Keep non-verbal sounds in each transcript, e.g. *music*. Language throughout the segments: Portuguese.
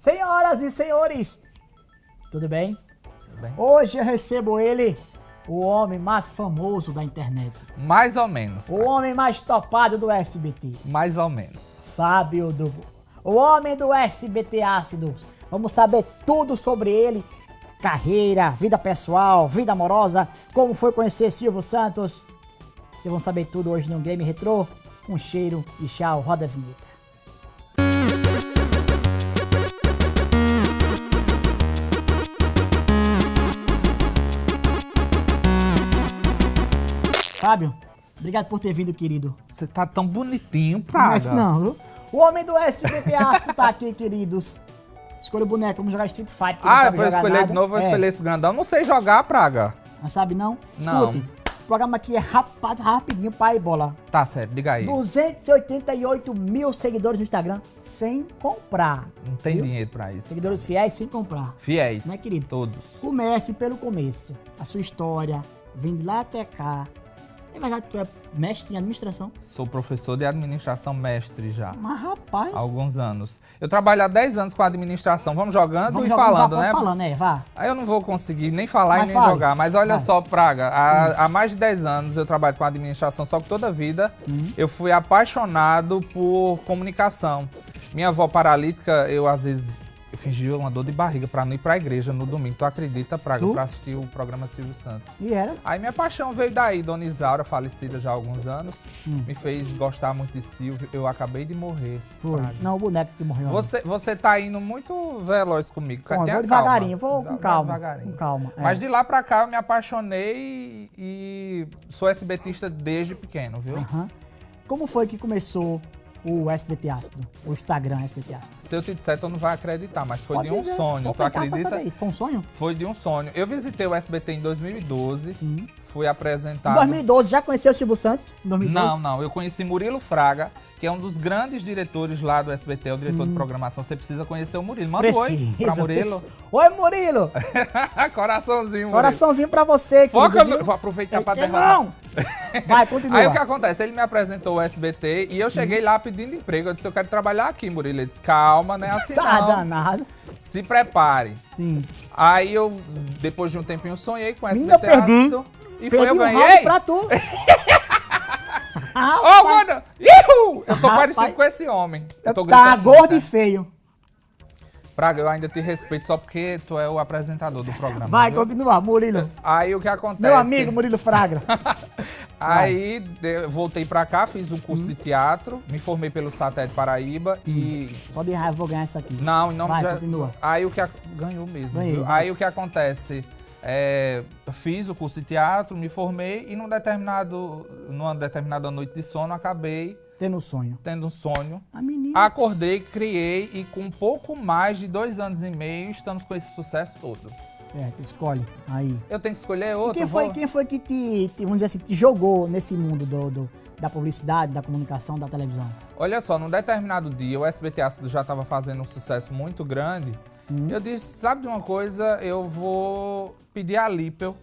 Senhoras e senhores, tudo bem? Tudo bem? Hoje eu recebo ele, o homem mais famoso da internet. Mais ou menos. O homem mais topado do SBT. Mais ou menos. Fábio Dubo. O homem do SBT Ácidos. Vamos saber tudo sobre ele. Carreira, vida pessoal, vida amorosa, como foi conhecer Silvio Santos. Vocês vão saber tudo hoje no Game Retro. Um cheiro e tchau, roda a vinheta. Fábio, obrigado por ter vindo, querido. Você tá tão bonitinho, Praga. Mas não, viu? O homem do SBT Astro tá aqui, queridos. Escolha o boneco, vamos jogar Street Fighter. Ah, pra eu escolher de novo, vou é. escolher esse grandão. Não sei jogar, Praga. Não sabe não? Não. Escute, o programa aqui é rapado, rapidinho, pai bola. Tá certo, diga aí. 288 mil seguidores no Instagram sem comprar. Não tem viu? dinheiro pra isso. Seguidores fiéis sem comprar. Fiéis. Né, querido? Todos. Comece pelo começo. A sua história, vem de lá até cá. É verdade que tu é mestre em administração? Sou professor de administração mestre já. Mas rapaz... Há alguns anos. Eu trabalho há 10 anos com administração. Vamos jogando vamos e jogar, falando, né? pode falando, é, vá. Aí eu não vou conseguir nem falar Mas e nem fale. jogar. Mas olha Vai. só, Praga, há, há mais de 10 anos eu trabalho com administração, só que toda a vida Hum. eu fui apaixonado por comunicação. Minha avó paralítica, eu às vezes eu fingia uma dor de barriga pra não ir pra igreja no domingo. Tu acredita, Praga, pra assistir o programa Silvio Santos. E era? Aí minha paixão veio daí, Dona Isaura, falecida já há alguns anos, Hum. me fez gostar muito de Silvio. Eu acabei de morrer. Foi. Praga. Não, o boneco que morreu. Você, você tá indo muito veloz comigo. Bom, tenha vou devagarinho, calma. vou com calma. devagarinho. Com calma. é. Mas de lá pra cá eu me apaixonei e sou SBTista desde pequeno, viu? Como foi que começou o SBT Ácido? O Instagram SBT Ácido? Se eu te disser, tu não vai acreditar, mas foi Pode de um dizer, sonho, vou tu acredita? isso. Foi um sonho? Foi de um sonho. Eu visitei o SBT em 2012, Sim. fui Em apresentado... 2012, já conheceu o Silvio Santos? Em 2012? Não, não, eu conheci Murilo Fraga, que é um dos grandes diretores lá do SBT, é o diretor Hum. de programação. Você precisa conhecer o Murilo. Manda um oi Precisa, pra Murilo. precisa. Oi, Murilo! *laughs* Coraçãozinho, Murilo. Coraçãozinho pra você, Foca no... Vou aproveitar pra É, derramar. Não! *laughs* Vai, continua. Aí o que acontece? Ele me apresentou o SBT e eu cheguei lá pedindo emprego. Eu disse, eu quero trabalhar aqui, Murilo. Ele disse, calma, não é assim Tá não. danado. Se prepare. Sim. Aí eu, depois de um tempinho, sonhei com o SBT perdi. ácido. E Perdi foi, eu um ganhei. pra tu. *laughs* Ô, Rapaz, mano! Ihu! Eu tô Rapaz. parecido com esse homem. Eu tô tá gordo e né? feio. Praga, eu ainda te respeito só porque tu é o apresentador do programa. Vai, viu? continua, Murilo. Aí o que acontece? Meu amigo Murilo Fragra. *laughs* Aí de- voltei pra cá, fiz um curso Hum. de teatro, me formei pelo Satélite Paraíba e Só de raiva eu vou ganhar isso aqui. Não, nome Vai, de... continua. Aí o que... ac- Ganhou mesmo, Ganhei. Aí o que acontece... É, fiz o curso de teatro, me formei e num determinado, numa determinada noite de sono acabei Tendo um sonho. tendo um sonho. A menina. Acordei, criei e com pouco mais de dois anos e meio estamos com esse sucesso todo. Certo, escolhe. Aí. Eu tenho que escolher E outro. quem foi, vou- quem foi que te, te, vamos dizer assim, te jogou nesse mundo do, do- da publicidade, da comunicação, da televisão? Olha só, num determinado dia o SBT Ácido já estava fazendo um sucesso muito grande. Hum. Eu disse, sabe de uma coisa? Eu vou pedir a Lippel.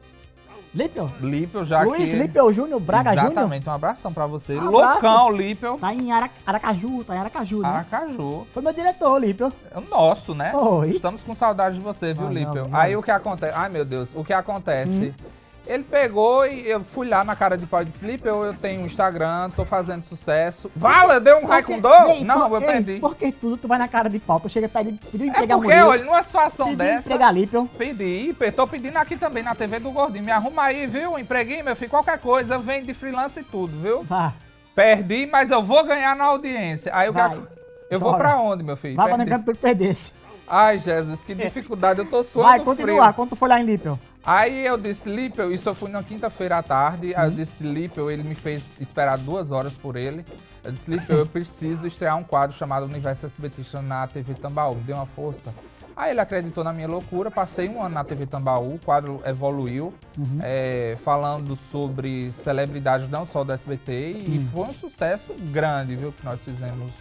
Lippel? Lippel já Luiz que... Lippel Júnior, Braga Júnior? Exatamente, um abração pra você. Um abraço. Loucão, Lippel. Tá em Ara- Aracaju, tá em Aracaju, né? Aracaju. Foi meu diretor, Lippel. É o nosso, né? Oi. Estamos com saudade de você, viu, Lippel? não. Aí o que acontece? Ai, meu Deus, o que acontece? Hum. Ele pegou e eu fui lá na cara de pau e disse, Lippel, eu tenho um Instagram, tô fazendo sucesso. Vala, deu um raio com dor? Ei, Não, por- eu ei, perdi. Por que tudo tu vai na cara de pau? Tu chega perto de pedir É empregar porque, olha, numa situação Pedir dessa... empregar Lippel. Pedi, pe- tô pedindo aqui também na TV do Gordinho. Me arruma aí, viu? Um empreguinho, meu filho, qualquer coisa. Eu venho de freelance e tudo, viu? Vá. Perdi, mas eu vou ganhar na audiência. Aí Vai. ac- Eu vou pra onde, meu filho? Vai pra Perdi. negar que tu perdesse. Ai, Jesus, que *laughs* dificuldade. Eu tô suando Vai, frio. continua. Quando tu for lá em Lippel. Aí eu disse, Lippel, isso eu fui na quinta-feira à tarde. Aí eu Uhum. disse, Lippel, ele me fez esperar duas horas por ele. Eu disse, Lippel, eu *laughs* preciso estrear um quadro chamado Universo SBT na TV Tambaú. Me dê uma força. Aí ele acreditou na minha loucura, passei um ano na TV Tambaú, o quadro evoluiu, Uhum. é, falando sobre celebridades não só do SBT, e Hum. foi um sucesso grande, viu, que nós fizemos,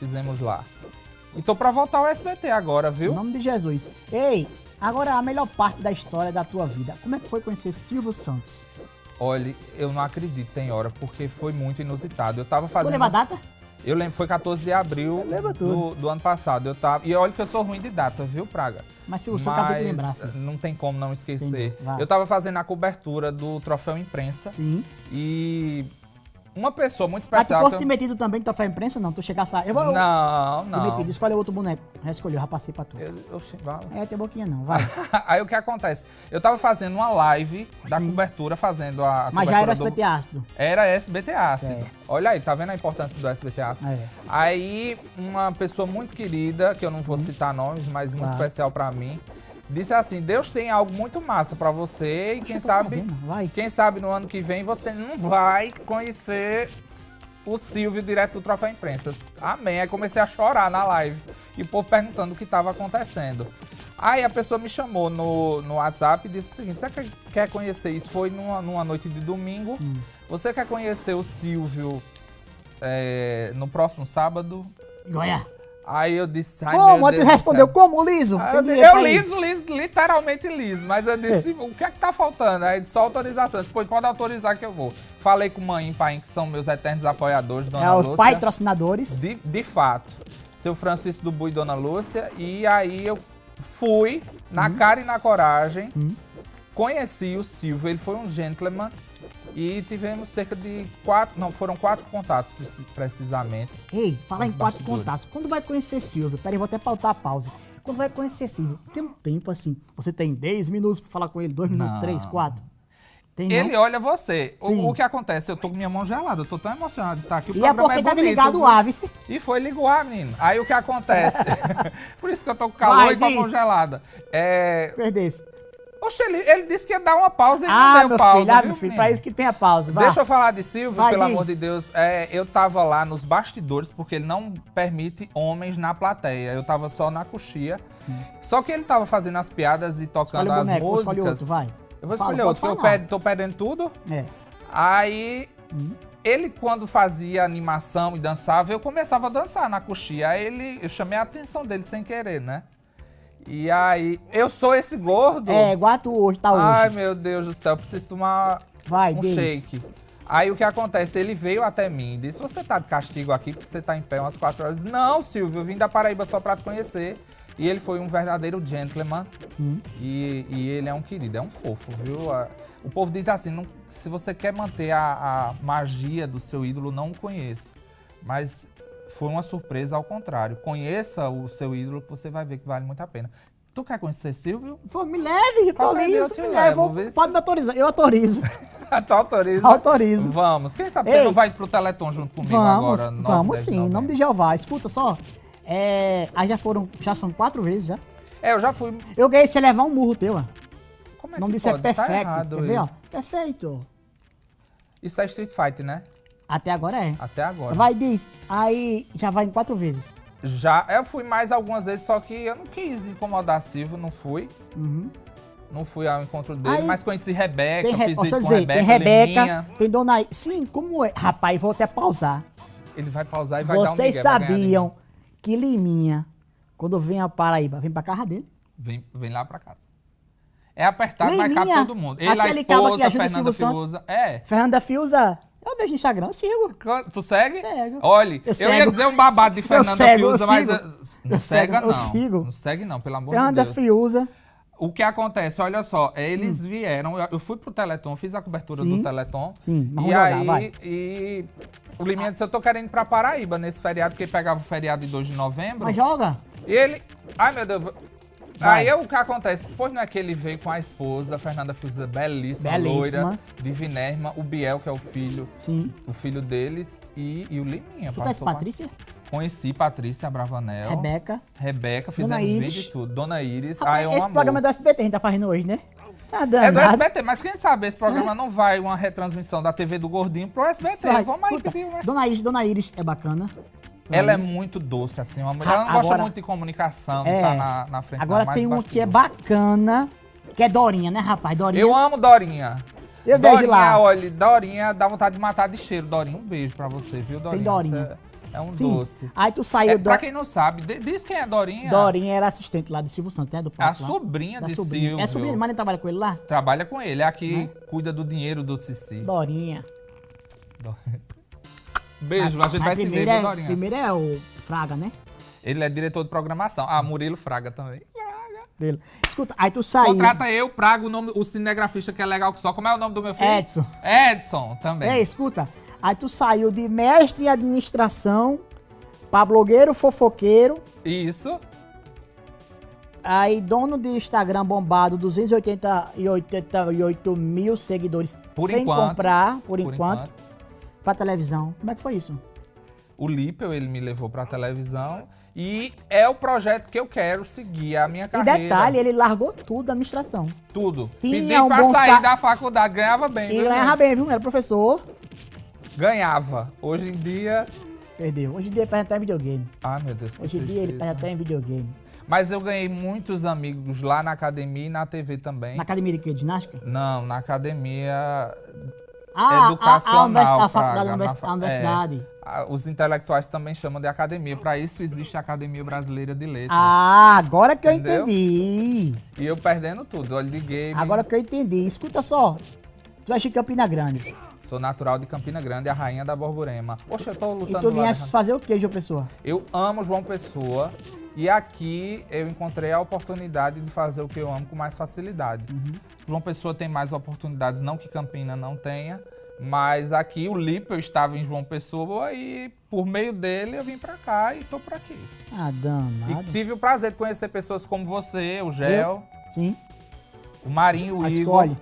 fizemos lá. E tô pra voltar ao SBT agora, Em viu? nome de Jesus. Ei, agora a melhor parte da história da tua vida. Como é que foi conhecer Silvio Santos? Olha, eu não acredito, tem hora, porque foi muito inusitado. Eu tava Vou fazendo... levar data? Eu lembro, foi 14 de abril Lembra do, do ano passado. Eu tava, e olha que eu sou ruim de data, viu, Praga? Mas se o seu cabelo lembrar, filho. não tem como não esquecer. Eu tava fazendo a cobertura do troféu imprensa Sim. e uma pessoa muito Mas tu especial. fosse te metido também no troféu imprensa, não? Tu chegasse lá. Eu vou. Não, Te não. metido, escolhe outro boneco. Já escolheu, já passei pra tu. Eu, eu, vale. É, tem boquinha não, vai. *laughs* Aí o que acontece? Eu tava fazendo uma live da cobertura, fazendo a, a Mas já era cobertura SBT ácido. Era SBT ácido. Certo. Olha aí, tá vendo a importância do SBT ácido? É. Aí, uma pessoa muito querida, que eu não vou citar nomes, mas muito Claro. especial pra mim, disse assim: Deus tem algo muito massa pra você e quem sabe, quem sabe no ano que vem você não vai conhecer o Silvio direto do Troféu Imprensa. Amém. Aí comecei a chorar na live e o povo perguntando o que estava acontecendo. Aí a pessoa me chamou no, no WhatsApp e disse o seguinte: você quer, quer conhecer isso? Foi numa, numa noite de domingo. Hum. Você quer conhecer o Silvio é, no próximo sábado? Goiá. Aí eu disse, ai Como? Aí tu respondeu, como liso? Aí eu, liso, liso, literalmente liso, mas eu disse, o que é que tá faltando? Aí disse, só autorização. Eu disse, Pois pode autorizar que eu vou. Falei com mãe e pai, que são meus eternos apoiadores, Dona É, os Lúcia. patrocinadores. De, de fato. Seu Francisco do Bui e Dona Lúcia. E aí eu fui, na Uhum. cara e na coragem, conheci o Silvio, ele foi um gentleman. E tivemos cerca de quatro, não, foram quatro contatos preci- precisamente. Ei, falar em quatro contatos. Quando vai conhecer Silvio? Peraí, vou até pautar a pausa. Quando vai conhecer Silvio, tem um tempo assim. Você tem 10 minutos pra falar com ele, 2 minutos, Não. 3, 4. Tem? Ele olha você. O, o que acontece? Eu tô com minha mão gelada, eu tô tão emocionado de estar aqui. O E é porque tá bonito, ligado o? Avice. E foi ligou a menino. Aí o que acontece? *laughs* Por isso que eu tô com calor Vai, e com a mão gelada. É... Perdesse. Oxe, ele, ele disse que ia dar uma pausa e Ah, não deu pausa, filho, ah, viu, meu filho, pra isso que tem a pausa. Vai. Deixa eu falar de Silvio, Vai, pelo amor de Deus. É, eu tava lá nos bastidores, porque ele não permite homens na plateia. Eu tava só na coxia. Só que ele tava fazendo as piadas e tocando as músicas. escolhe outro, vai. Eu vou Fala, escolher pode outro, porque eu tô perdendo tudo. É. Aí, ele quando fazia animação e dançava, eu começava a dançar na coxia. Aí ele, eu chamei a atenção dele sem querer, né? E aí, eu sou esse gordo? É, igual tu hoje, tá hoje. Ai, meu Deus do céu, preciso tomar Vai, um shake. Aí o que acontece? Ele veio até mim e disse: Você tá de castigo aqui porque você tá em pé umas quatro horas. Não, Silvio, eu vim da Paraíba só pra te conhecer. E ele foi um verdadeiro gentleman. Hum. E, e ele é um querido, é um fofo, viu? O povo diz assim: não- se você quer manter a, a magia do seu ídolo, não o conheça. Mas foi uma surpresa ao contrário. Conheça o seu ídolo que você vai ver que vale muito a pena. Tu quer conhecer Silvio? Pô, me leve, eu tô dia eu te me levo, vou- se- Pode me autorizar. Eu autorizo. *laughs* tu autoriza? Autorizo. Vamos. Quem sabe Ei. você não vai pro Teleton junto comigo Vamos, agora? 9, vamos 10 sim, em nome de? Jeová. Escuta só. É, aí já foram, já são quatro vezes já. É, eu já fui. Eu ganhei se levar um murro teu, ó. Como é O nome que disso é pode? Tá perfeito. errado Quer ver, ó? Perfeito. Isso é Street Fight, né? Até agora é. Até agora. Vai, diz. Aí já vai em quatro vezes. Já, eu fui mais algumas vezes, só que eu não quis incomodar Silvio, não fui. Uhum. Não fui ao encontro dele, Aí- mas conheci Rebeca, Tem, fiz dizer, Rebeca, tem Rebeca, tem Dona I- Sim, como é? Rapaz, vou até pausar. Ele vai pausar e vai dar um Vocês vai sabiam que Liminha, quando vem a Paraíba, vem pra casa dele? Vem, vem lá pra casa. É apertado, vai Liminha, cabe todo mundo. Ele, a que esposa, o Fernanda Fiuza. É. Fernanda Fiuza, eu vejo no Instagram, eu sigo. Tu segue? Cego. Olha, eu, Eu ia dizer um babado de Fernanda cego, Fiuza, mas eh, não Eu cega cego, eu não. sigo. Não segue não, pelo amor Fernanda de Deus. Fiuza, O que acontece, olha só, eles vieram, eu- eu fui pro Teleton, fiz a cobertura Hum. Sim. do Teleton. Sim, e jogar, aí, vai. e o Liminha disse, eu tô querendo ir pra Paraíba nesse feriado, porque pegava o feriado de 2 de novembro. mas joga. E ele, ai meu Deus, Vai. aí o que acontece, pois não é que ele veio com a esposa, Fernanda Fiuza, belíssima, Belíssima. loira, divinérrima, o Biel, que é o filho, Sim. o filho deles, e, e o Liminha. Tu conhece passou com- Patrícia? Conheci Patrícia Bravanel. Rebeca. Rebeca, Dona fizemos Iris. vídeo e tudo. Dona Iris. Ai, é um esse amor. programa é do SBT a gente tá fazendo hoje, né? Tá É do. SBT, mas quem sabe esse programa não vai uma retransmissão da TV do Gordinho pro SBT. Vai, Vamos aí escuta, pedir uma... Dona Iris, Dona Iris é bacana. Dona Ela é muito doce, assim, uma mulher. Ela não gosta agora- muito de comunicação, É. tá na, na frente Agora tem uma que é bacana, que é Dorinha, né, rapaz? Dorinha. Eu amo Dorinha. Eu vejo Dorinha, lá. olha, Dorinha dá vontade de matar de cheiro. Dorinha, um beijo pra você, viu, Dorinha? Dorinha. Você É, é um Sim. doce. Aí tu saiu É, da. pra quem não sabe, di- diz quem é Dorinha. Dorinha era assistente lá de Silvio Santos, né? Do A palco lá. sobrinha Da de sobrinha. Silvio. É sobrinha, mas nem trabalha com ele lá? Trabalha com ele, é a que cuida do dinheiro do Cici. Dorinha. Do- *laughs* Beijo, Mas- a gente vai se ver, é, Dorinha? Primeiro é o Fraga, né? Ele é diretor de programação. Ah, Murilo Fraga também. Ele- Escuta, aí tu saiu. Contrata eu, Praga, o, nome, o cinegrafista que é legal que só. Como é o nome do meu filho? Edson. Edson também. Ei, escuta. Aí tu saiu de mestre em administração pra blogueiro fofoqueiro. Isso. Aí, dono de Instagram bombado, 288 mil seguidores Por sem enquanto. comprar, por, Por enquanto, pra televisão. Como é que foi isso? O Lippel, ele me levou pra televisão. E é o projeto que eu quero seguir, a minha E carreira. detalhe, ele largou tudo da administração. Tudo. Tinha Pedi um pra bom sair sa- da faculdade, ganhava bem. E ganhava gente? bem, viu? Era professor. Ganhava. Hoje em dia... Perdeu. Hoje em dia ele perde até em videogame. Ai, meu Deus, Hoje em dia ele perde até em videogame. Mas eu ganhei muitos amigos lá na academia e na TV também. Na academia de quê? Ginástica? Não, na academia Ah, educacional. a, a, universidade, a faculdade, a na univers- fa- a universidade. é, a- os intelectuais também chamam de academia. Para isso existe a Academia Brasileira de Letras. Ah, agora que eu Entendeu? entendi. E eu perdendo tudo, olho de game. Agora que eu entendi. Escuta só. Tu é de Campina Grande. Sou natural de Campina Grande, a rainha da Borborema. Poxa, eu tô E lutando tu lá. vieste fazer o quê, João Pessoa? Eu amo João Pessoa. E aqui eu encontrei a oportunidade de fazer o que eu amo com mais facilidade. Uhum. João Pessoa tem mais oportunidades, não que Campina não tenha. Mas aqui o Lipe, eu estava em João Pessoa e por meio dele eu vim pra cá e tô por aqui. Ah, E danado. tive o prazer de conhecer pessoas como você, o Gel, Sim. o Marinho, o Ah, Igor. escolhe.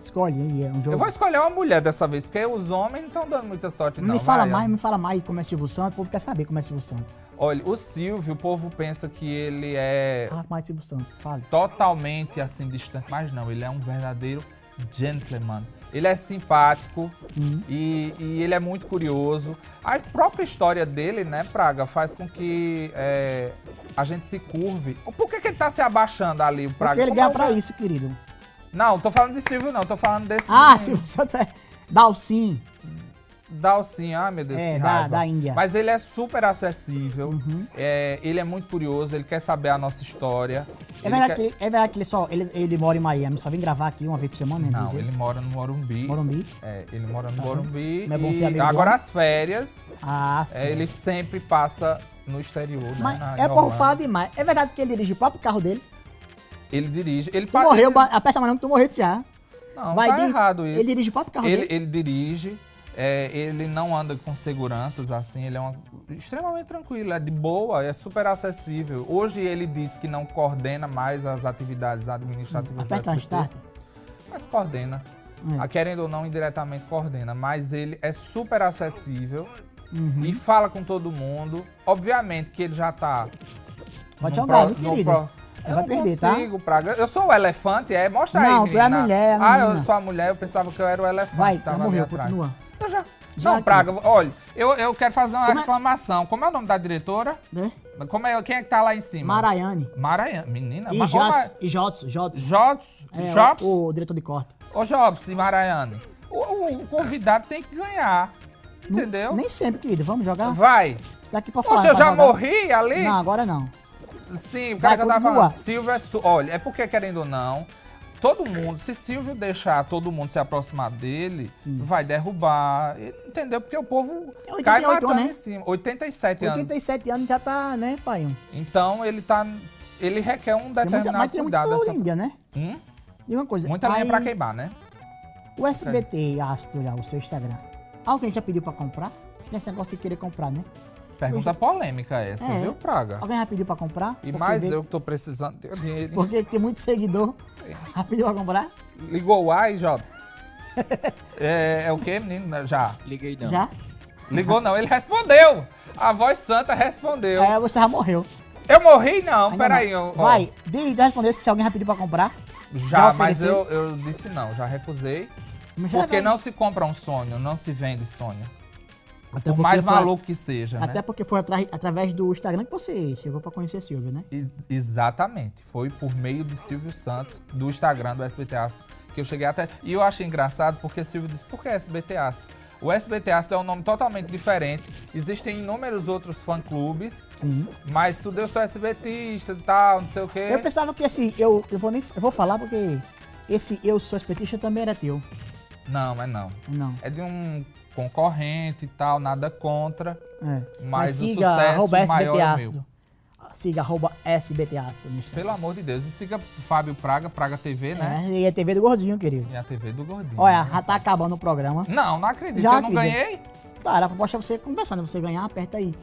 Escolhe aí, é um jogo. Eu vou escolher uma mulher dessa vez, porque os homens não estão dando muita sorte, não. me fala vai, mais, me fala mais como é Silvio Santos. O povo quer saber como é Silvio Santos. Olha, o Silvio, o povo pensa que ele é de Silvio Santos. Fala. totalmente assim distante, mas não, ele é um verdadeiro gentleman. Ele é simpático Hum. e, e ele é muito curioso. A própria história dele, né, Praga, faz com que é, a gente se curve. Por que, que ele tá se abaixando ali, o Praga? Porque ele Como ganha é pra isso, querido. Não, tô falando de Silvio, não, tô falando desse. Ah, menino. Silvio Santos é. Dalcin. Dalcin, ai meu Deus, É, que da- raiva. da Índia. Mas ele é super acessível, Uhum. é, ele é muito curioso, ele quer saber a nossa história. É ele verdade, quer- que ele, é verdade que ele só. Ele, ele mora em Miami, só vem gravar aqui uma vez por semana, né? Não, ele mora no Morumbi. Morumbi. É, ele mora no? Morumbi. Não é bom ser amigo agora homem? as férias, Ah, sim. é, ele sempre passa no exterior, né? Mas na- é falar demais. É verdade que ele dirige o próprio carro dele. Ele dirige. Ele Tu pa- morreu, ele- aperta a mão que tu morreu já. Não, Vai, tá diz- errado isso. Ele dirige o próprio carro ele, dele. ele dirige. É, ele não anda com seguranças, assim, ele é uma- extremamente tranquilo, é de boa, é super acessível. Hoje ele disse que não coordena mais as atividades administrativas do Aperta um SBT, start. mas coordena. É. A querendo ou não, indiretamente coordena, mas ele é super acessível Uhum. e fala com todo mundo. Obviamente que ele já tá. Pode jogar, pro- querido? pro- Eu vai não perder, tá? consigo, Praga. Eu sou o elefante, é? Mostra Não, aí, tu é a mulher, a Ah, eu sou a mulher, eu pensava que eu era o elefante Vai, que tava já ali morreu, continua. Eu já. Já não. Praga, olha, eu, eu quero fazer uma Como é- reclamação. Como é o nome da diretora? Né? Como é, quem é que tá lá em cima? Maraiane. Maranhão. Menina, E Ma- ô, Jots, Ma- e Jots, Jots. Jobs? É, Jobs? o, o diretor de corte. Ô, Jobs e Maraiane. O, o- convidado tem que ganhar. Entendeu? Nem sempre, querido. Vamos jogar? Vai. Tá aqui pra falar. Poxa, eu já jogar. morri ali? Não, agora não. Sim, o Vai, cara que eu tava falando. Silvio é. Olha, é porque, querendo ou não, todo mundo, se Silvio deixar todo mundo se aproximar dele, Sim. vai derrubar. Entendeu? Porque o povo Tem 88 cai matando né? em cima. 87 anos. 87 anos já tá, né, pai? Então ele tá. Ele requer um Tem muita, determinado mas tem cuidado. história Essa... né? Hum? E uma coisa. Muita lenha aí, pra queimar, né? O SBT, Astro, já, o seu Instagram. Alguém já pediu pra comprar? Nesse negócio de querer comprar, né? Pergunta polêmica essa, É. viu, Praga? Alguém já pediu pra comprar? E mais vê- eu que tô precisando de dinheiro. Porque tem muito seguidor. *laughs* Pediu pra comprar? Ligou o ai, Jobs? *laughs* é, é o quê, menino? Já. Liguei não. Já? Ligou não, ele respondeu. A voz santa respondeu. É, você já morreu. Eu morri? Não, Ainda peraí. não. eu- ó, Vai, de, de responder se alguém já pediu pra comprar. já, já mas eu, eu disse não, já recusei. Mas Porque não se compra um sonho, não se vende sonho. Até Por mais foi- maluco que seja, Até né? porque foi atra- através do Instagram que você chegou pra conhecer Silvio, né? E- exatamente. Foi por meio de Silvio Santos, do Instagram do SBT Astro, que eu cheguei até. E eu achei engraçado porque Silvio disse: por que SBT Astro? O SBT Astro é um nome totalmente diferente. Existem inúmeros outros fã-clubes, Sim. mas tu deu só SBTista e tal, não sei o quê. Eu pensava que esse, eu, eu vou nem, eu vou falar porque esse eu sou espetista também era teu. Não, mas não. Não. É de um concorrente e tal, nada contra. É. Mas o siga sucesso arroba maior SBT é meu. Siga arroba SBT Instagram. Pelo amor de Deus. E siga Fábio Praga, Praga TV, né? É, e a TV do Gordinho, querido. E a TV do Gordinho. Olha, né? já tá acabando o programa. Não, não acredito. Já eu não acredito. ganhei? Claro, a proposta é você conversando. Você ganhar, aperta aí.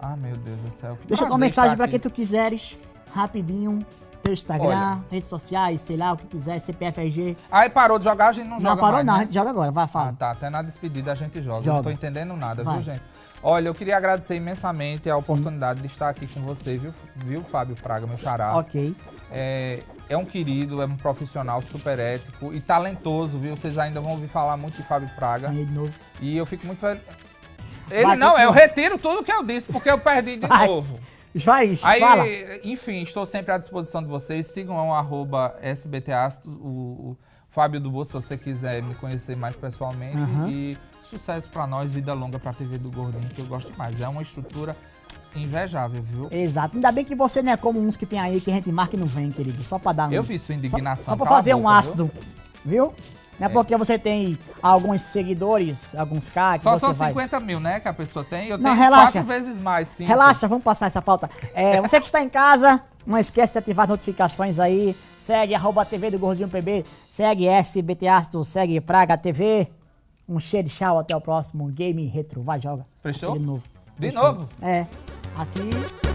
Ah, meu Deus do céu. Deixa uma mensagem aqui. quem tu quiseres, rapidinho. Teu Instagram, Olha. redes sociais, sei lá, o que quiser, CPF, RG. Aí parou de jogar, a gente não, Não joga parou mais, não, a né? gente joga agora, vai, Ah, fala. tá. Até na despedida a gente joga. Joga. não tô entendendo nada, Vai. viu, gente? Olha, eu queria agradecer imensamente a oportunidade de estar aqui com você, viu, viu Fábio Praga, meu xará. Ok. É, é um querido, é um profissional super ético e talentoso, viu? Vocês ainda vão ouvir falar muito de Fábio Praga. Ganhei de novo. E eu fico muito feliz. Ele Vai, não, eu retiro tudo que eu disse, porque eu perdi de Vai. novo. Vai, Aí, fala. enfim, estou sempre à disposição de vocês. Sigam o arroba SBTAsto, o, o Fábio do Bolso, se você quiser me conhecer mais pessoalmente. Aham. E sucesso pra nós, vida longa pra TV do Gordinho, que eu gosto demais. É uma estrutura invejável, viu? Exato. Ainda bem que você não é como uns que tem aí que a gente marca e não vem, querido. Só pra dar um. Eu vi sua indignação. Só, só pra cala a fazer um boca, ácido, viu? Não é, porque você tem alguns seguidores, alguns K Só são vai... 50 mil, né, que a pessoa tem. Eu Não, tenho relaxa. quatro vezes mais, sim. Relaxa, vamos passar essa pauta. É, *laughs* você que está em casa, não esquece de ativar as notificações aí. Segue arroba TV do Gordinho PB, segue SBT Astro, segue Praga TV. Um cheiro de tchau, até o próximo Game Retro. Vai, joga. Prestou? De novo. De Prestou. novo? É. Aqui